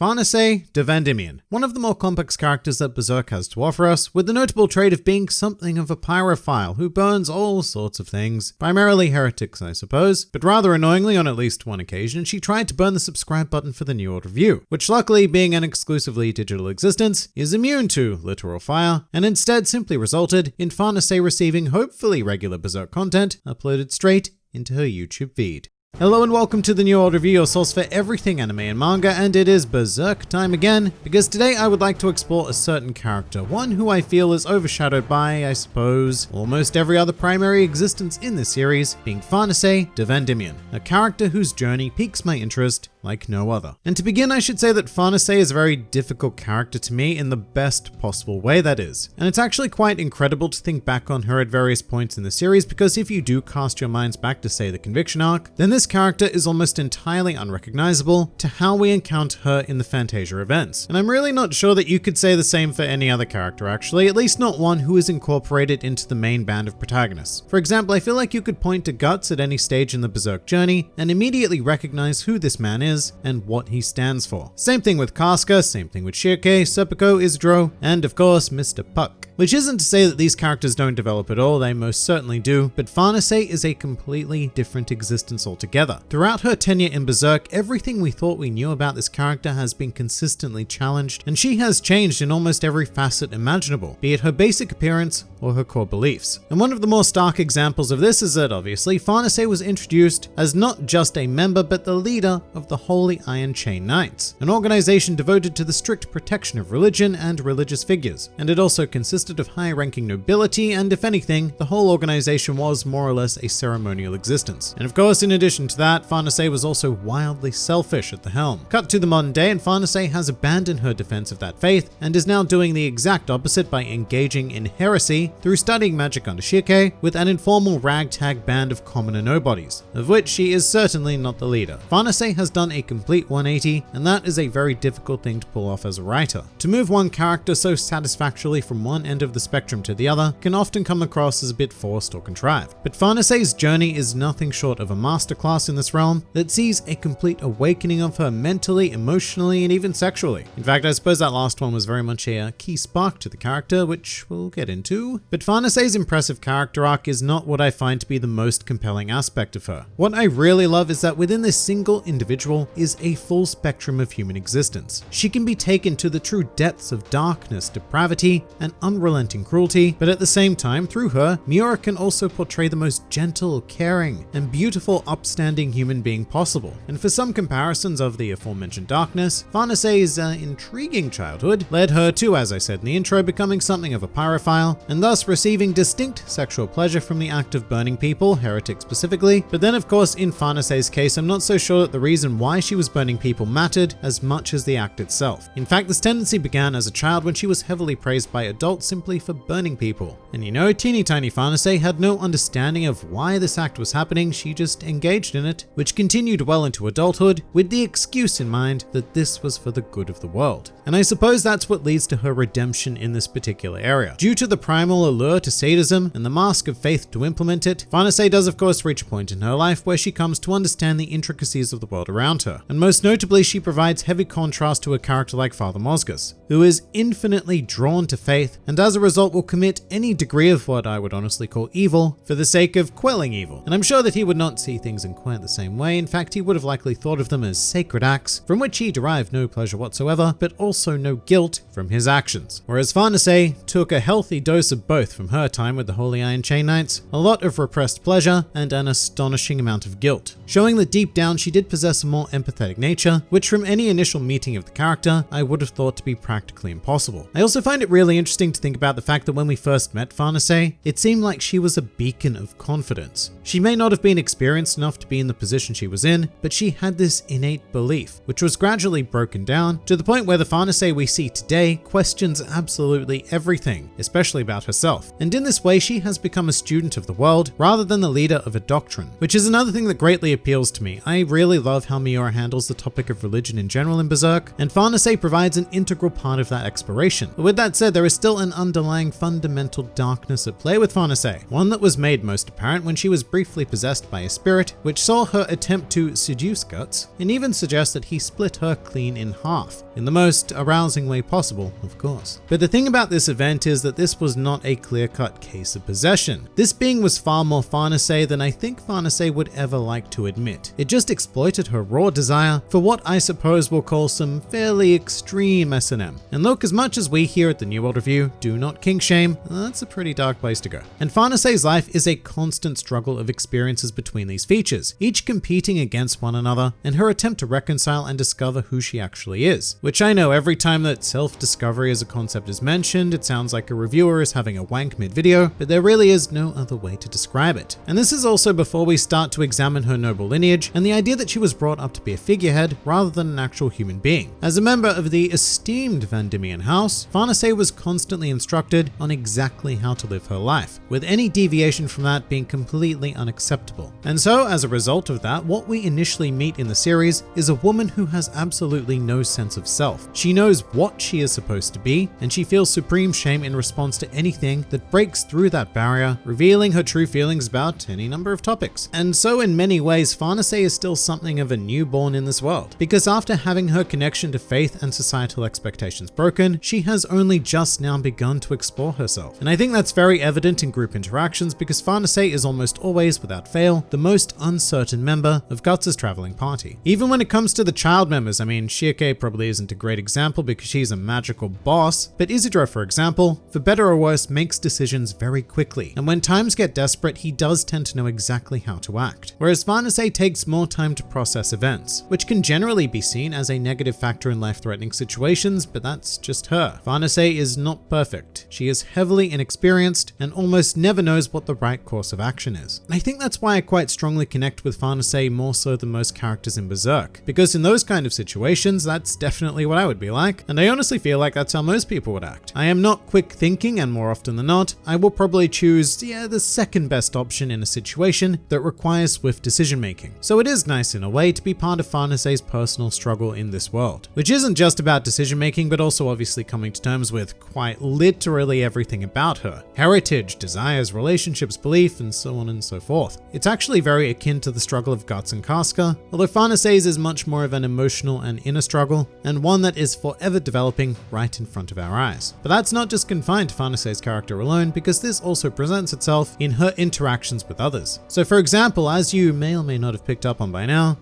Farnese de Vandimion, one of the more complex characters that Berserk has to offer us, with the notable trait of being something of a pyrophile who burns all sorts of things, primarily heretics I suppose, but rather annoyingly on at least one occasion she tried to burn the subscribe button for the New World Review, which luckily being an exclusively digital existence is immune to literal fire, and instead simply resulted in Farnese receiving hopefully regular Berserk content uploaded straight into her YouTube feed. Hello and welcome to the New World Review, your source for everything anime and manga, and it is Berserk time again, because today I would like to explore a certain character, one who I feel is overshadowed by, I suppose, almost every other primary existence in this series, being Farnese de Vandimion, a character whose journey piques my interest like no other. And to begin, I should say that Farnese is a very difficult character to me in the best possible way that is. And it's actually quite incredible to think back on her at various points in the series because if you do cast your minds back to say the Conviction arc, then this character is almost entirely unrecognizable to how we encounter her in the Fantasia events. And I'm really not sure that you could say the same for any other character actually, at least not one who is incorporated into the main band of protagonists. For example, I feel like you could point to Guts at any stage in the Berserk journey and immediately recognize who this man is is and what he stands for. Same thing with Casca, same thing with Schierke, Serpico, Isidro, and of course Mr. Puck. Which isn't to say that these characters don't develop at all, they most certainly do, but Farnese is a completely different existence altogether. Throughout her tenure in Berserk, everything we thought we knew about this character has been consistently challenged, and she has changed in almost every facet imaginable, be it her basic appearance or her core beliefs. And one of the more stark examples of this is that obviously Farnese was introduced as not just a member but the leader of the Holy Iron Chain Knights, an organization devoted to the strict protection of religion and religious figures, and it also consisted of high-ranking nobility, and if anything, the whole organization was more or less a ceremonial existence. And of course, in addition to that, Farnese was also wildly selfish at the helm. Cut to the modern day, and Farnese has abandoned her defense of that faith, and is now doing the exact opposite by engaging in heresy through studying magic under Schierke with an informal ragtag band of commoner nobodies, of which she is certainly not the leader. Farnese has done a complete 180, and that is a very difficult thing to pull off as a writer. To move one character so satisfactorily from one end end of the spectrum to the other can often come across as a bit forced or contrived. But Farnese's journey is nothing short of a masterclass in this realm that sees a complete awakening of her mentally, emotionally, and even sexually. In fact, I suppose that last one was very much a key spark to the character, which we'll get into. But Farnese's impressive character arc is not what I find to be the most compelling aspect of her. What I really love is that within this single individual is a full spectrum of human existence. She can be taken to the true depths of darkness, depravity, and unrelenting cruelty, but at the same time, through her, Miura can also portray the most gentle, caring, and beautiful upstanding human being possible. And for some comparisons of the aforementioned darkness, Farnese's uh, intriguing childhood led her to, as I said in the intro, becoming something of a pyrophile, and thus receiving distinct sexual pleasure from the act of burning people, heretics specifically. But then of course, in Farnese's case, I'm not so sure that the reason why she was burning people mattered as much as the act itself. In fact, this tendency began as a child when she was heavily praised by adults simply for burning people. And you know, teeny tiny Farnese had no understanding of why this act was happening, she just engaged in it, which continued well into adulthood with the excuse in mind that this was for the good of the world. And I suppose that's what leads to her redemption in this particular area. Due to the primal allure to sadism and the mask of faith to implement it, Farnese does of course reach a point in her life where she comes to understand the intricacies of the world around And most notably, she provides heavy contrast to a character like Father Mozgus, who is infinitely drawn to faith and as a result will commit any degree of what I would honestly call evil for the sake of quelling evil. And I'm sure that he would not see things in quite the same way. In fact, he would have likely thought of them as sacred acts from which he derived no pleasure whatsoever, but also no guilt from his actions. Whereas Farnese took a healthy dose of both from her time with the Holy Iron Chain Knights, a lot of repressed pleasure and an astonishing amount of guilt, showing that deep down she did possess a more empathetic nature, which from any initial meeting of the character, I would have thought to be practically impossible. I also find it really interesting to think about the fact that when we first met Farnese, it seemed like she was a beacon of confidence. She may not have been experienced enough to be in the position she was in, but she had this innate belief, which was gradually broken down to the point where the Farnese we see today questions absolutely everything, especially about herself. And in this way, she has become a student of the world rather than the leader of a doctrine, which is another thing that greatly appeals to me. I really love how Miura Handles the topic of religion in general in Berserk, and Farnese provides an integral part of that exploration. But with that said, there is still an underlying fundamental darkness at play with Farnese, one that was made most apparent when she was briefly possessed by a spirit, which saw her attempt to seduce Guts, and even suggests that he split her clean in half, in the most arousing way possible, of course. But the thing about this event is that this was not a clear-cut case of possession. This being was far more Farnese than I think Farnese would ever like to admit. It just exploited her raw desire for what I suppose we'll call some fairly extreme S&M. And look, as much as we here at the New World Review do not kink shame, that's a pretty dark place to go. And Farnese's life is a constant struggle of experiences between these features, each competing against one another, and her attempt to reconcile and discover who she actually is. Which I know every time that self-discovery as a concept is mentioned, it sounds like a reviewer is having a wank mid-video, but there really is no other way to describe it. And this is also before we start to examine her noble lineage and the idea that she was brought up to be a figurehead rather than an actual human being. As a member of the esteemed Vandimion house, Farnese was constantly instructed on exactly how to live her life, with any deviation from that being completely unacceptable. And so, as a result of that, what we initially meet in the series is a woman who has absolutely no sense of self. She knows what she is supposed to be, and she feels supreme shame in response to anything that breaks through that barrier, revealing her true feelings about any number of topics. And so in many ways, Farnese is still something of a newborn in this world, because after having her connection to faith and societal expectations broken, she has only just now begun to explore herself. And I think that's very evident in group interactions because Farnese is almost always, without fail, the most uncertain member of Guts' traveling party. Even when it comes to the child members, I mean, Schierke probably isn't a great example because she's a magical boss, but Isidro, for example, for better or worse, makes decisions very quickly. And when times get desperate, he does tend to know exactly how to act. Whereas Farnese takes more time to process events, which can generally be seen as a negative factor in life-threatening situations, but that's just her. Farnese is not perfect. She is heavily inexperienced and almost never knows what the right course of action is. And I think that's why I quite strongly connect with Farnese more so than most characters in Berserk, because in those kind of situations, that's definitely what I would be like, and I honestly feel like that's how most people would act. I am not quick thinking, and more often than not, I will probably choose, yeah, the second best option in a situation that requires swift decision making. So it is nice in a way to be part of Farnese's personal struggle in this world, which isn't just about decision making, but also obviously coming to terms with quite literally everything about her. Heritage, desires, relationships, belief, and so on and so forth. It's actually very akin to the struggle of Guts and Casca, although Farnese's is much more of an emotional and inner struggle, and one that is forever developing right in front of our eyes. But that's not just confined to Farnese's character alone, because this also presents itself in her interactions with others. So for example, as you may or may not have picked up on by now,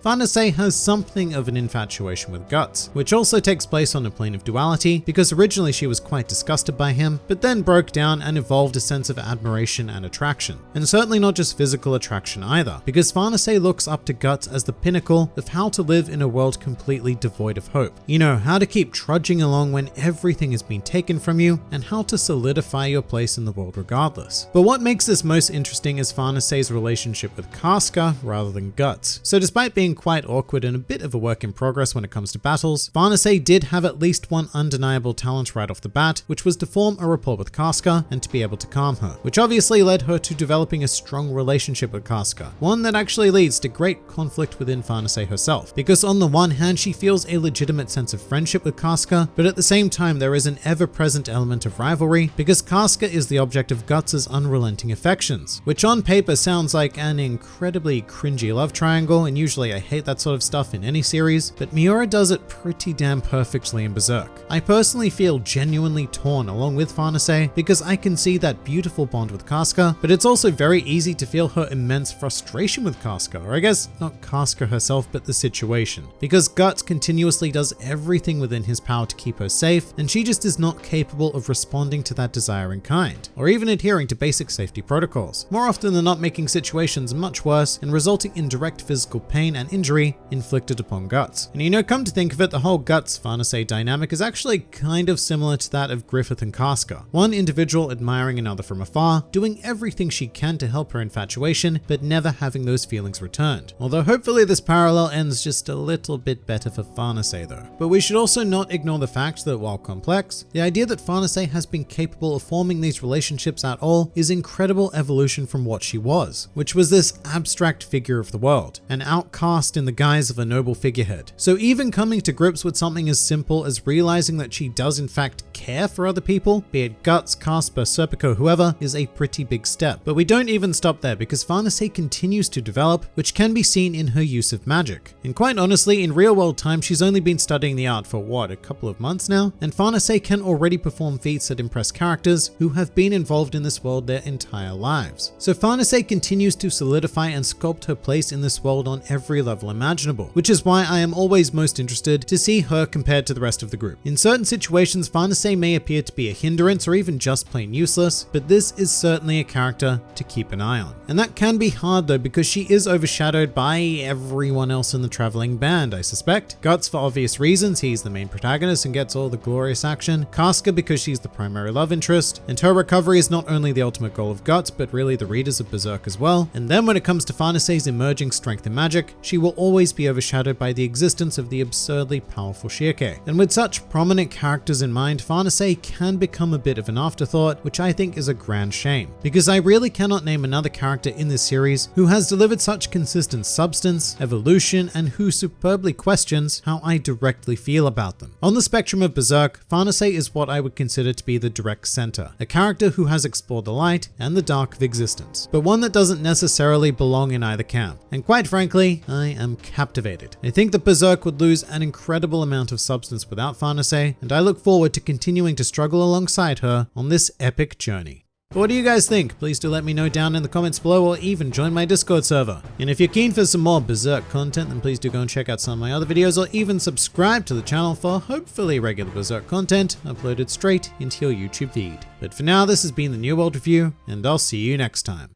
Has something of an infatuation with Guts, which also takes place on a plane of duality, because originally she was quite disgusted by him, but then broke down and evolved a sense of admiration and attraction. And certainly not just physical attraction either, because Farnese looks up to Guts as the pinnacle of how to live in a world completely devoid of hope. You know, how to keep trudging along when everything has been taken from you, and how to solidify your place in the world regardless. But what makes this most interesting is Farnese's relationship with Casca rather than Guts. So despite being quite awkward and a bit of a work in progress when it comes to battles, Farnese did have at least one undeniable talent right off the bat, which was to form a rapport with Casca and to be able to calm her, which obviously led her to developing a strong relationship with Casca, one that actually leads to great conflict within Farnese herself, because on the one hand she feels a legitimate sense of friendship with Casca, but at the same time there is an ever-present element of rivalry because Casca is the object of Guts' unrelenting affections, which on paper sounds like an incredibly cringy love triangle, and usually I hate that sort of stuff in any series, but Miura does it pretty damn perfectly in Berserk. I personally feel genuinely torn along with Farnese because I can see that beautiful bond with Casca, but it's also very easy to feel her immense frustration with Casca, or I guess not Casca herself, but the situation, because Guts continuously does everything within his power to keep her safe, and she just is not capable of responding to that desire in kind, or even adhering to basic safety protocols, more often than not making situations much worse and resulting in direct physical pain and injury inflicted upon Guts. And you know, come to think of it, the whole Guts Farnese dynamic is actually kind of similar to that of Griffith and Casca. One individual admiring another from afar, doing everything she can to help her infatuation, but never having those feelings returned. Although hopefully this parallel ends just a little bit better for Farnese though. But we should also not ignore the fact that while complex, the idea that Farnese has been capable of forming these relationships at all is incredible evolution from what she was, which was this abstract figure of the world, an outcast in the guise of a noble figurehead. So even coming to grips with something as simple as realizing that she does in fact care for other people, be it Guts, Casca, Serpico, whoever, is a pretty big step. But we don't even stop there because Farnese continues to develop, which can be seen in her use of magic. And quite honestly, in real world time, she's only been studying the art for what, a couple of months now? And Farnese can already perform feats that impress characters who have been involved in this world their entire lives. So Farnese continues to solidify and sculpt her place in this world on every level imaginable, which is why I am always most interested to see her compared to the rest of the group. In certain situations, Farnese may appear to be a hindrance or even just plain useless, but this is certainly a character to keep an eye on. And that can be hard though because she is overshadowed by everyone else in the traveling band, I suspect. Guts for obvious reasons, he's the main protagonist and gets all the glorious action. Casca because she's the primary love interest, and her recovery is not only the ultimate goal of Guts, but really the readers of Berserk as well. And then when it comes to Farnese's emerging strength in magic, she will always be overshadowed by the existence of the absurdly powerful Schierke. And with such prominent characters in mind, Farnese can become a bit of an afterthought, which I think is a grand shame, because I really cannot name another character in this series who has delivered such consistent substance, evolution, and who superbly questions how I directly feel about them. On the spectrum of Berserk, Farnese is what I would consider to be the direct center, a character who has explored the light and the dark of existence, but one that doesn't necessarily belong in either camp. And quite frankly, I am captivated. I think that Berserk would lose an incredible amount of substance without Farnese, and I look forward to continuing to struggle alongside her on this epic journey. But what do you guys think? Please do let me know down in the comments below or even join my Discord server. And if you're keen for some more Berserk content, then please do go and check out some of my other videos or even subscribe to the channel for hopefully regular Berserk content uploaded straight into your YouTube feed. But for now, this has been the New World Review, and I'll see you next time.